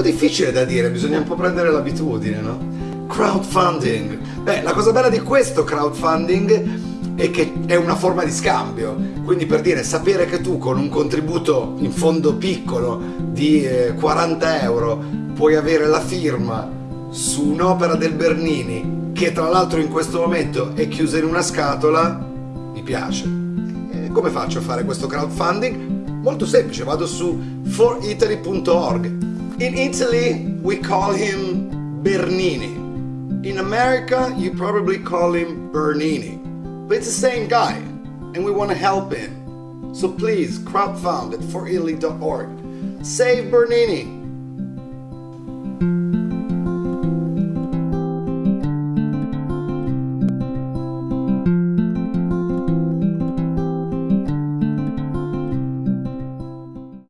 difficile da dire, bisogna un po' prendere l'abitudine, no? Crowdfunding. Beh, la cosa bella di questo crowdfunding è che è una forma di scambio. Quindi per dire, sapere che tu con un contributo in fondo piccolo di eh, 40 euro puoi avere la firma su un'opera del Bernini che tra l'altro in questo momento è chiusa in una scatola, mi piace. E come faccio a fare questo crowdfunding? Molto semplice, vado su foritaly.org. In Italy we call him Bernini. In America you probably call him Bernini. But it's the same guy and we want to help him. So please crowdfund at foritaly.org. Save Bernini!